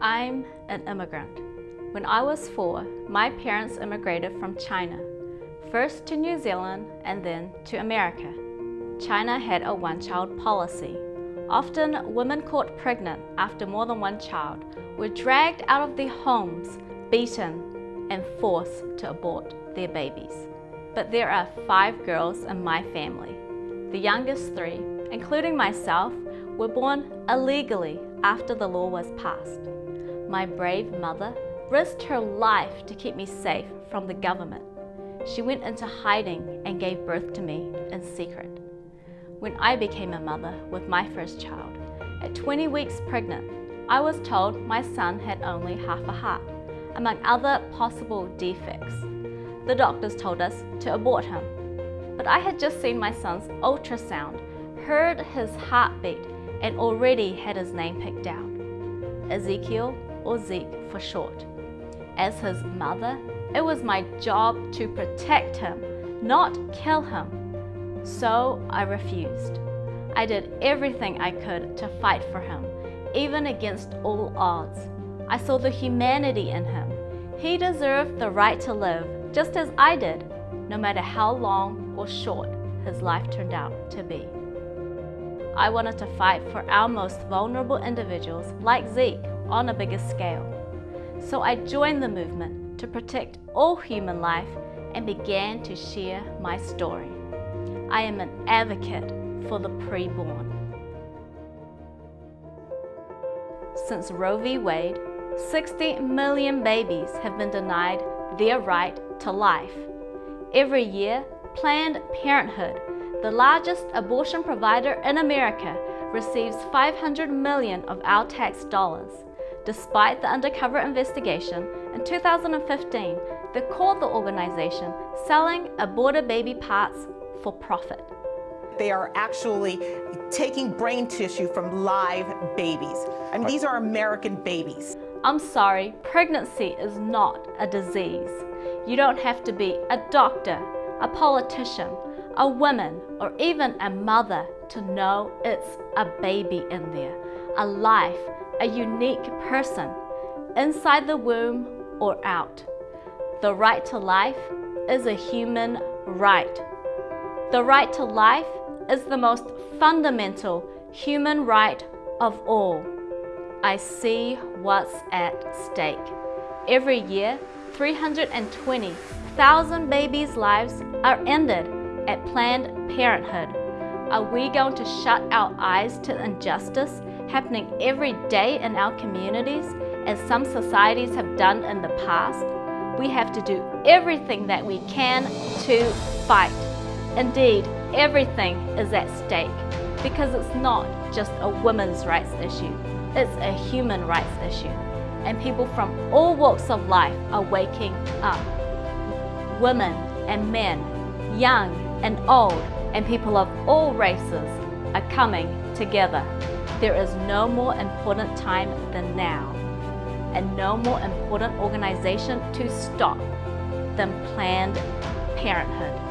I'm an immigrant. When I was four, my parents immigrated from China, first to New Zealand and then to America. China had a one-child policy. Often, women caught pregnant after more than one child were dragged out of their homes, beaten, and forced to abort their babies. But there are five girls in my family. The youngest three, including myself, were born illegally after the law was passed. My brave mother risked her life to keep me safe from the government. She went into hiding and gave birth to me in secret. When I became a mother with my first child, at 20 weeks pregnant, I was told my son had only half a heart, among other possible defects. The doctors told us to abort him. But I had just seen my son's ultrasound, heard his heartbeat, and already had his name picked out. Ezekiel or Zeke for short. As his mother, it was my job to protect him, not kill him. So I refused. I did everything I could to fight for him, even against all odds. I saw the humanity in him. He deserved the right to live, just as I did, no matter how long or short his life turned out to be. I wanted to fight for our most vulnerable individuals, like Zeke, on a bigger scale. So I joined the movement to protect all human life and began to share my story. I am an advocate for the preborn. Since Roe v. Wade, 60 million babies have been denied their right to life. Every year, Planned Parenthood, the largest abortion provider in America, receives 500 million of our tax dollars. Despite the undercover investigation, in 2015, they called the organization selling aborted baby parts for profit. They are actually taking brain tissue from live babies. I mean, these are American babies. I'm sorry, pregnancy is not a disease. You don't have to be a doctor, a politician, a woman, or even a mother to know it's a baby in there, a life a unique person, inside the womb or out. The right to life is a human right. The right to life is the most fundamental human right of all. I see what's at stake. Every year, 320,000 babies' lives are ended at Planned Parenthood. Are we going to shut our eyes to injustice happening every day in our communities, as some societies have done in the past, we have to do everything that we can to fight. Indeed, everything is at stake because it's not just a women's rights issue, it's a human rights issue. And people from all walks of life are waking up. Women and men, young and old, and people of all races are coming together. There is no more important time than now, and no more important organization to stop than Planned Parenthood.